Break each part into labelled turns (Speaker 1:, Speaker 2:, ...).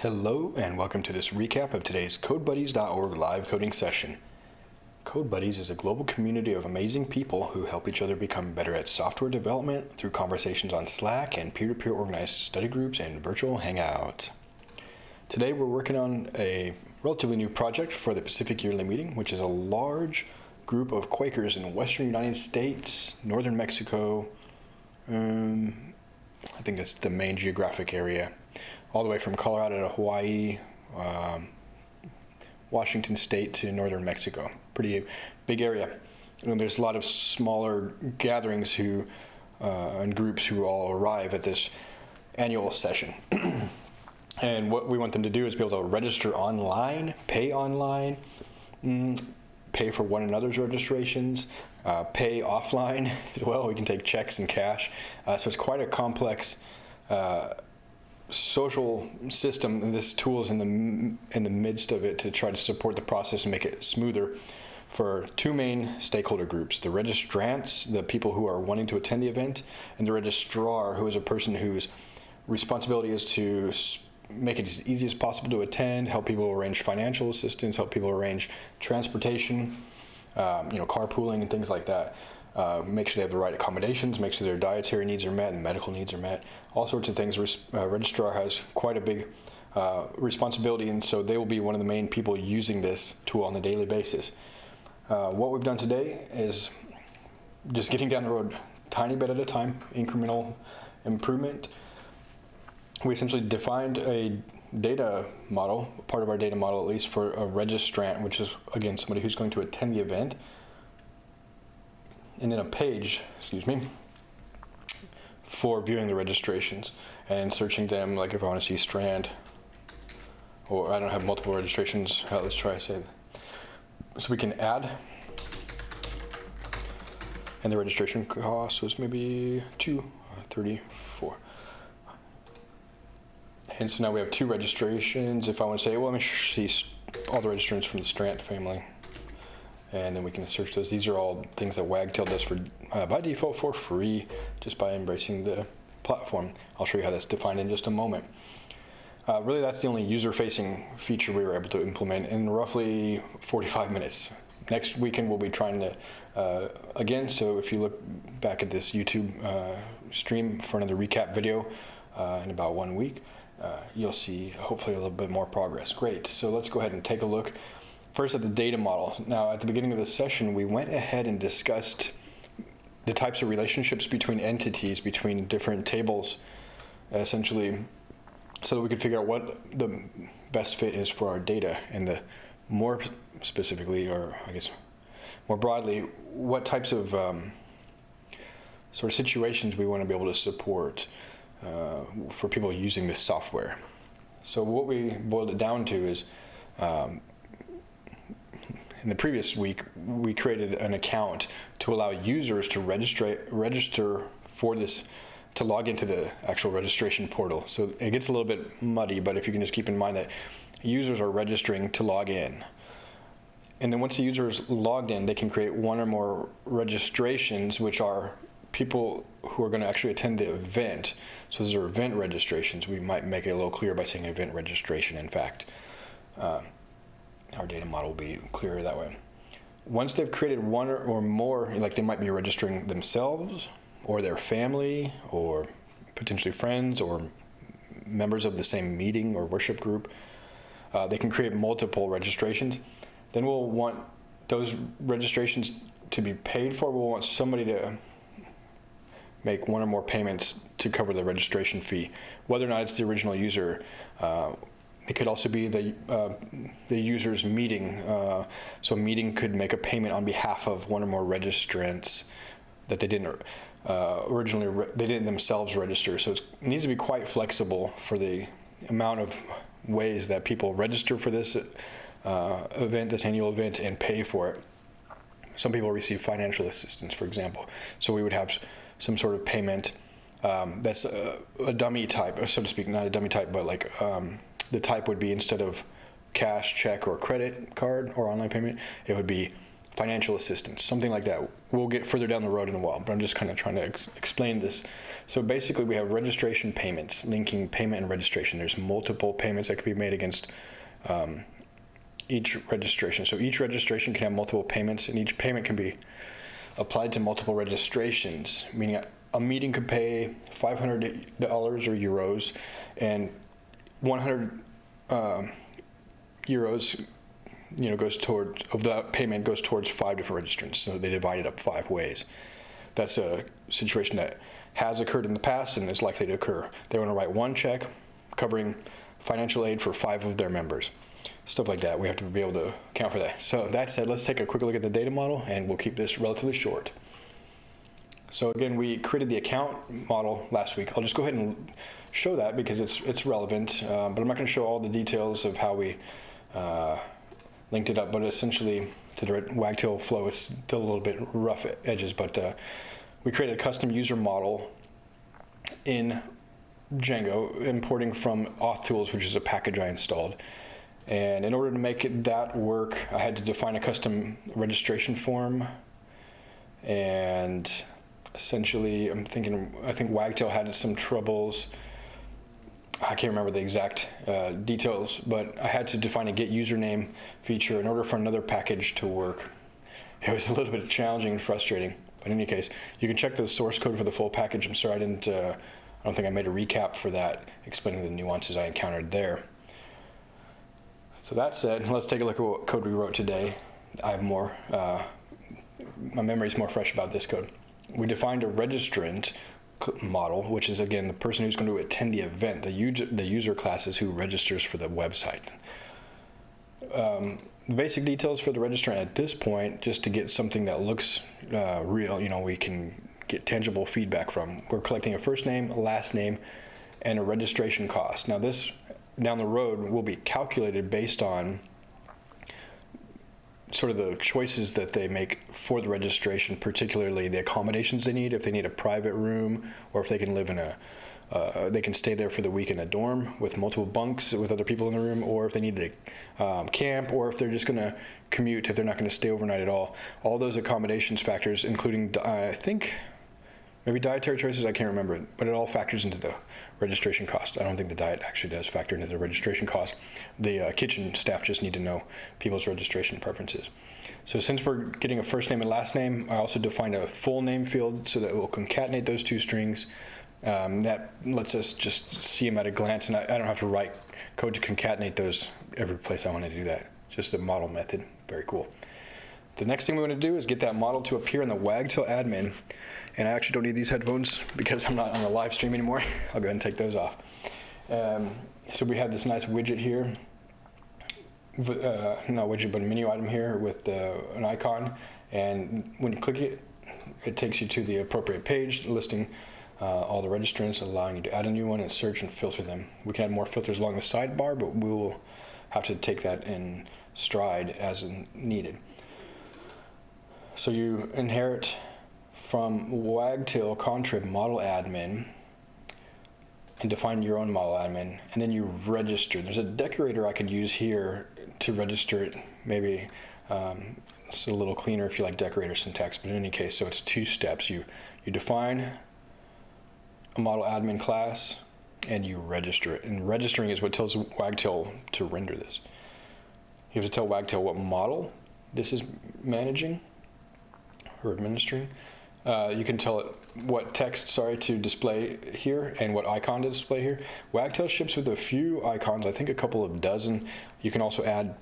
Speaker 1: Hello and welcome to this recap of today's CodeBuddies.org live coding session. CodeBuddies is a global community of amazing people who help each other become better at software development through conversations on Slack and peer-to-peer organized study groups and virtual hangouts. Today we're working on a relatively new project for the Pacific Yearly Meeting, which is a large group of Quakers in western United States, northern Mexico, um, I think that's the main geographic area all the way from Colorado to Hawaii, um, Washington State to northern Mexico. Pretty big area. And there's a lot of smaller gatherings who uh, and groups who all arrive at this annual session. and what we want them to do is be able to register online, pay online, mm, pay for one another's registrations, uh, pay offline as well. We can take checks and cash. Uh, so it's quite a complex uh, social system, this tool is in the, in the midst of it to try to support the process and make it smoother for two main stakeholder groups, the registrants, the people who are wanting to attend the event, and the registrar, who is a person whose responsibility is to make it as easy as possible to attend, help people arrange financial assistance, help people arrange transportation, um, you know, carpooling and things like that. Uh, make sure they have the right accommodations, make sure their dietary needs are met and medical needs are met, all sorts of things. Uh, registrar has quite a big uh, responsibility, and so they will be one of the main people using this tool on a daily basis. Uh, what we've done today is just getting down the road tiny bit at a time, incremental improvement. We essentially defined a data model, part of our data model at least, for a registrant, which is, again, somebody who's going to attend the event. And then a page, excuse me, for viewing the registrations and searching them, like if I want to see Strand, or I don't have multiple registrations, let's try to say, so we can add, and the registration cost was maybe 234. And so now we have two registrations. If I want to say, well, let me see all the registrants from the Strand family and then we can search those. These are all things that Wagtail does for uh, by default for free, just by embracing the platform. I'll show you how that's defined in just a moment. Uh, really, that's the only user-facing feature we were able to implement in roughly 45 minutes. Next weekend, we'll be trying to, uh, again, so if you look back at this YouTube uh, stream for another recap video uh, in about one week, uh, you'll see hopefully a little bit more progress. Great, so let's go ahead and take a look First at the data model. Now at the beginning of the session, we went ahead and discussed the types of relationships between entities, between different tables, essentially, so that we could figure out what the best fit is for our data and the more specifically, or I guess more broadly, what types of um, sort of situations we want to be able to support uh, for people using this software. So what we boiled it down to is um, in the previous week, we created an account to allow users to register, register for this, to log into the actual registration portal. So it gets a little bit muddy, but if you can just keep in mind that users are registering to log in. And then once the user is logged in, they can create one or more registrations, which are people who are going to actually attend the event. So those are event registrations. We might make it a little clearer by saying event registration, in fact. Uh, our data model will be clearer that way. Once they've created one or, or more, like they might be registering themselves or their family or potentially friends or members of the same meeting or worship group, uh, they can create multiple registrations. Then we'll want those registrations to be paid for. We'll want somebody to make one or more payments to cover the registration fee. Whether or not it's the original user, uh, it could also be the, uh, the user's meeting. Uh, so a meeting could make a payment on behalf of one or more registrants that they didn't uh, originally, they didn't themselves register. So it needs to be quite flexible for the amount of ways that people register for this uh, event, this annual event, and pay for it. Some people receive financial assistance, for example. So we would have some sort of payment um, that's a, a, dummy type, so to speak, not a dummy type, but like um, the type would be instead of cash, check, or credit card or online payment, it would be financial assistance, something like that. We'll get further down the road in a while, but I'm just kind of trying to ex explain this. So basically, we have registration payments, linking payment and registration. There's multiple payments that can be made against um, each registration. So each registration can have multiple payments, and each payment can be applied to multiple registrations, meaning a, meeting could pay $500 or euros, and 100 uh, euros you know, goes toward, of that payment goes towards five different registrants. So they divide it up five ways. That's a situation that has occurred in the past and is likely to occur. They want to write one check covering financial aid for five of their members. Stuff like that, we have to be able to account for that. So that said, let's take a quick look at the data model and we'll keep this relatively short. So again, we created the account model last week. I'll just go ahead and show that because it's, it's relevant, uh, but I'm not gonna show all the details of how we uh, linked it up, but essentially to the wagtail flow, it's still a little bit rough edges, but uh, we created a custom user model in Django, importing from Auth tools, which is a package I installed. And in order to make it, that work, I had to define a custom registration form. And essentially, I'm thinking, I think Wagtail had some troubles I can't remember the exact uh, details, but I had to define a get username feature in order for another package to work. It was a little bit challenging and frustrating, but in any case, you can check the source code for the full package. I'm sorry I didn't, uh, I don't think I made a recap for that, explaining the nuances I encountered there. So that said, let's take a look at what code we wrote today. I have more, uh, my memory is more fresh about this code. We defined a registrant model, which is again the person who's going to attend the event. The user, the user class is who registers for the website. Um, the basic details for the registrant at this point, just to get something that looks uh, real, you know, we can get tangible feedback from. We're collecting a first name, a last name, and a registration cost. Now this down the road will be calculated based on sort of the choices that they make for the registration, particularly the accommodations they need, if they need a private room or if they can live in a, uh, they can stay there for the week in a dorm with multiple bunks with other people in the room, or if they need to um, camp, or if they're just going to commute, if they're not going to stay overnight at all. All those accommodations factors, including, uh, I think, Maybe dietary choices, I can't remember, but it all factors into the registration cost. I don't think the diet actually does factor into the registration cost. The uh, kitchen staff just need to know people's registration preferences. So since we're getting a first name and last name, I also defined a full name field so that we'll concatenate those two strings. Um, that lets us just see them at a glance, and I, I don't have to write code to concatenate those every place I want to do that. Just a model method. Very cool. The next thing we want to do is get that model to appear in the Wagtail admin. And I actually don't need these headphones because I'm not on the live stream anymore. I'll go ahead and take those off. Um, so we have this nice widget here. Uh, not widget, but a menu item here with uh, an icon. And when you click it, it takes you to the appropriate page listing uh, all the registrants, allowing you to add a new one and search and filter them. We can add more filters along the sidebar, but we will have to take that in stride as needed. So you inherit from Wagtail Contrib model admin and define your own model admin, and then you register. There's a decorator I could use here to register it. Maybe um, it's a little cleaner if you like decorator syntax, but in any case, so it's two steps. You, you define a model admin class, and you register it. And registering is what tells Wagtail to render this. You have to tell Wagtail what model this is managing, or administering. Uh, you can tell it what text, sorry, to display here and what icon to display here. Wagtail ships with a few icons, I think a couple of dozen. You can also add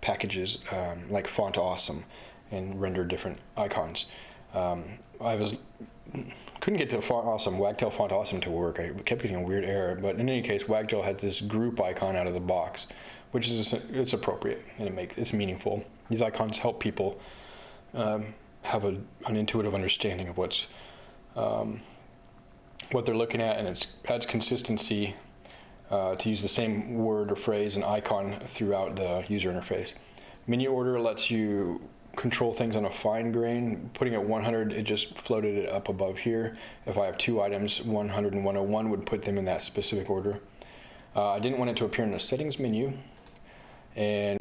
Speaker 1: packages um, like Font Awesome and render different icons. Um, I was couldn't get the Font Awesome, Wagtail Font Awesome to work. I kept getting a weird error, but in any case, Wagtail has this group icon out of the box, which is it's appropriate and it makes it's meaningful. These icons help people um, have a, an intuitive understanding of what's um, what they're looking at, and it adds consistency uh, to use the same word or phrase and icon throughout the user interface. Menu order lets you control things on a fine grain. Putting it 100, it just floated it up above here. If I have two items, 100 and 101 would put them in that specific order. Uh, I didn't want it to appear in the settings menu, and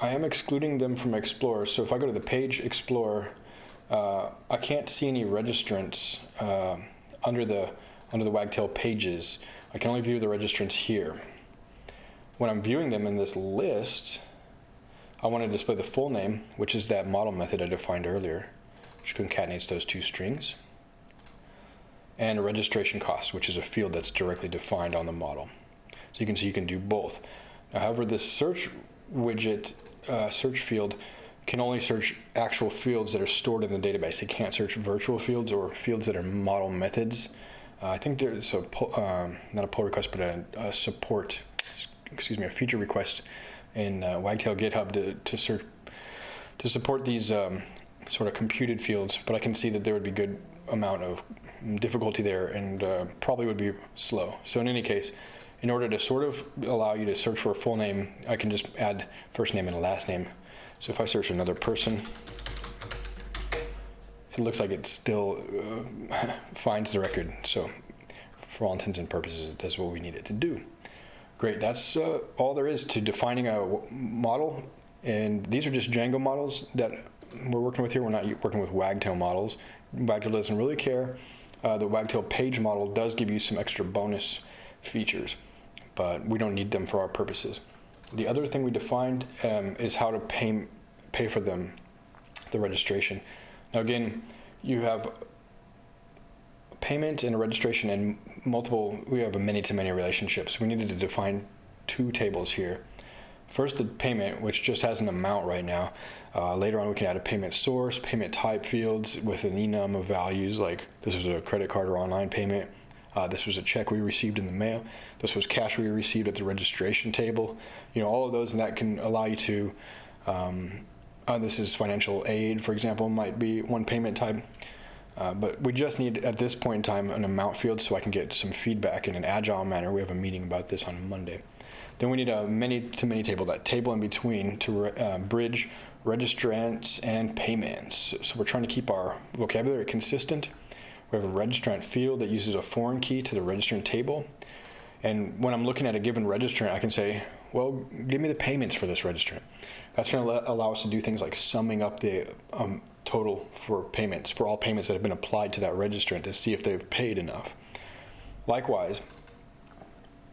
Speaker 1: I am excluding them from Explorer. So if I go to the page Explorer, uh, I can't see any registrants uh, under the under the Wagtail pages. I can only view the registrants here. When I'm viewing them in this list, I want to display the full name, which is that model method I defined earlier, which concatenates those two strings, and a registration cost, which is a field that's directly defined on the model. So you can see you can do both. Now, however, this search widget uh, search field can only search actual fields that are stored in the database. It can't search virtual fields or fields that are model methods. Uh, I think there's a, um, not a pull request, but a, a, support, excuse me, a feature request in uh, Wagtail GitHub to, to search, to support these um, sort of computed fields, but I can see that there would be good amount of difficulty there and uh, probably would be slow. So in any case, in order to sort of allow you to search for a full name, I can just add first name and a last name. So if I search another person, it looks like it still uh, finds the record. So for all intents and purposes, that's what we need it to do. Great, that's uh, all there is to defining a model. And these are just Django models that we're working with here. We're not working with Wagtail models. Wagtail doesn't really care. Uh, the Wagtail page model does give you some extra bonus features, but we don't need them for our purposes. The other thing we defined um, is how to pay, pay for them, the registration. Now again, you have payment and registration and multiple, we have a many-to-many relationships. We needed to define two tables here. First, the payment, which just has an amount right now. Uh, later on, we can add a payment source, payment type fields with an enum of values, like this was a credit card or online payment. Uh, this was a check we received in the mail. This was cash we received at the registration table. You know, all of those, and that can allow you to, um, uh, this is financial aid, for example, might be one payment type. Uh, but we just need, at this point in time, an amount field so I can get some feedback in an agile manner. We have a meeting about this on Monday. Then we need a many-to-many table, that table in between to uh, bridge registrants and payments. So we're trying to keep our vocabulary consistent. We have a registrant field that uses a foreign key to the registrant table. And when I'm looking at a given registrant, I can say, well, give me the payments for this registrant. That's going to allow us to do things like summing up the um, total for payments, for all payments that have been applied to that registrant to see if they've paid enough. Likewise,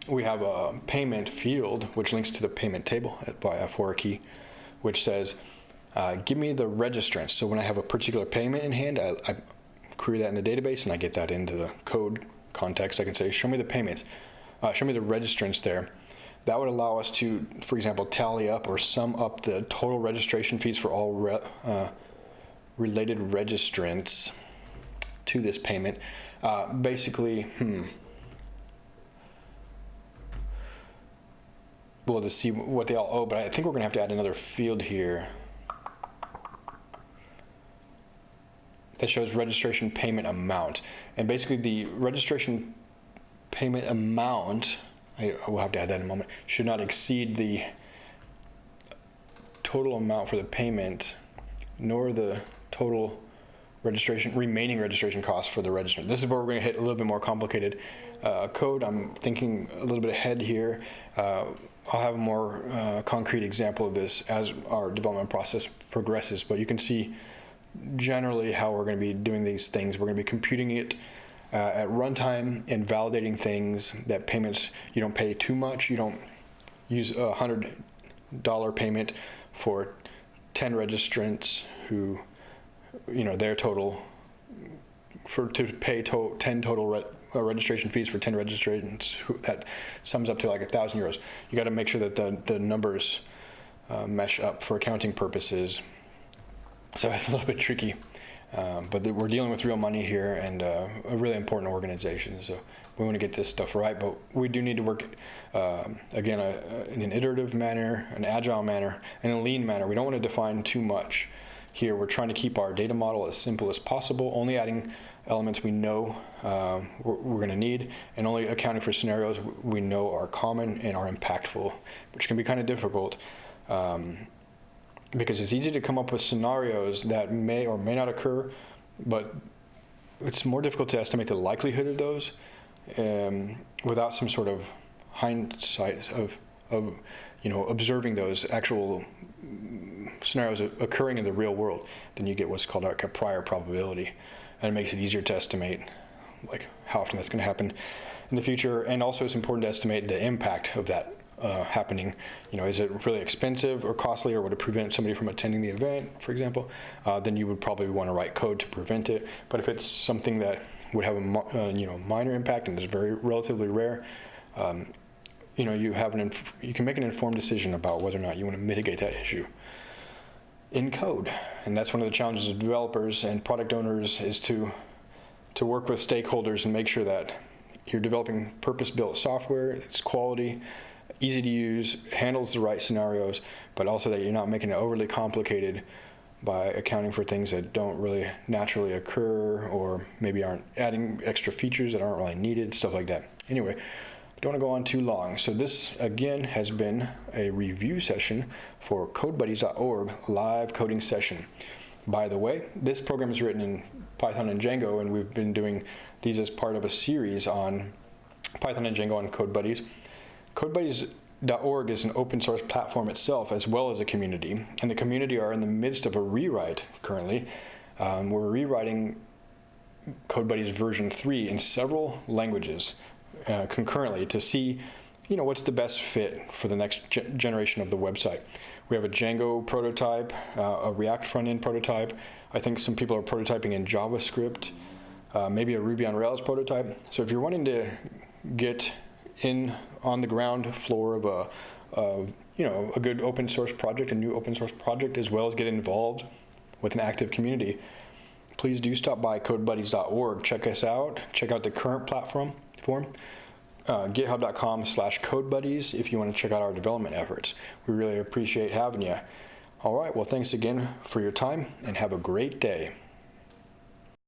Speaker 1: we have a payment field which links to the payment table by a for key, which says, uh, give me the registrants. So when I have a particular payment in hand, I, I query that in the database and I get that into the code context. I can say, show me the payments, uh, show me the registrants there. That would allow us to, for example, tally up or sum up the total registration fees for all re uh, related registrants to this payment. Uh, basically, hmm. Well, to see what they all owe, but I think we're going to have to add another field here that shows registration payment amount. And basically, the registration payment amount I will have to add that in a moment, should not exceed the total amount for the payment, nor the total registration, remaining registration costs for the registrant. This is where we're going to hit a little bit more complicated uh, code. I'm thinking a little bit ahead here. Uh, I'll have a more uh, concrete example of this as our development process progresses, but you can see generally how we're going to be doing these things. We're going to be computing it uh, at runtime and validating things that payments, you don't pay too much. You don't use a $100 payment for 10 registrants who, you know, their total, for to pay to 10 total re uh, registration fees for 10 registrants, who, that sums up to like a thousand euros. You got to make sure that the, the numbers uh, mesh up for accounting purposes. So it's a little bit tricky. Um, but the, we're dealing with real money here and uh, a really important organization. So we want to get this stuff right, but we do need to work, uh, again, in an iterative manner, an agile manner, and a lean manner. We don't want to define too much here. We're trying to keep our data model as simple as possible, only adding elements we know uh, we're, we're going to need, and only accounting for scenarios we know are common and are impactful, which can be kind of difficult. Um, because it's easy to come up with scenarios that may or may not occur, but it's more difficult to estimate the likelihood of those um, without some sort of hindsight of, of you know, observing those actual scenarios occurring in the real world, then you get what's called like a prior probability. And it makes it easier to estimate like how often that's going to happen in the future. And also it's important to estimate the impact of that uh, happening. You know, is it really expensive or costly or would it prevent somebody from attending the event, for example? Uh, then you would probably want to write code to prevent it. But if it's something that would have a uh, you know minor impact and is very relatively rare, um, you know, you have an you can make an informed decision about whether or not you want to mitigate that issue in code. And that's one of the challenges of developers and product owners is to to work with stakeholders and make sure that you're developing purpose-built software, it's quality, easy to use, handles the right scenarios, but also that you're not making it overly complicated by accounting for things that don't really naturally occur or maybe aren't adding extra features that aren't really needed, stuff like that. Anyway, don't want to go on too long. So this, again, has been a review session for CodeBuddies.org live coding session. By the way, this program is written in Python and Django, and we've been doing these as part of a series on Python and Django on CodeBuddies. CodeBuddies.org is an open source platform itself as well as a community, and the community are in the midst of a rewrite currently. Um, we're rewriting CodeBuddies version 3 in several languages uh, concurrently to see you know, what's the best fit for the next ge generation of the website. We have a Django prototype, uh, a React front-end prototype. I think some people are prototyping in JavaScript, uh, maybe a Ruby on Rails prototype. So if you're wanting to get in on the ground floor of a, you know, a good open source project, a new open source project, as well as get involved with an active community, please do stop by codebuddies.org. Check us out. Check out the current platform form uh, github.com slash codebuddies if you want to check out our development efforts. We really appreciate having you. All right, well, thanks again for your time and have a great day.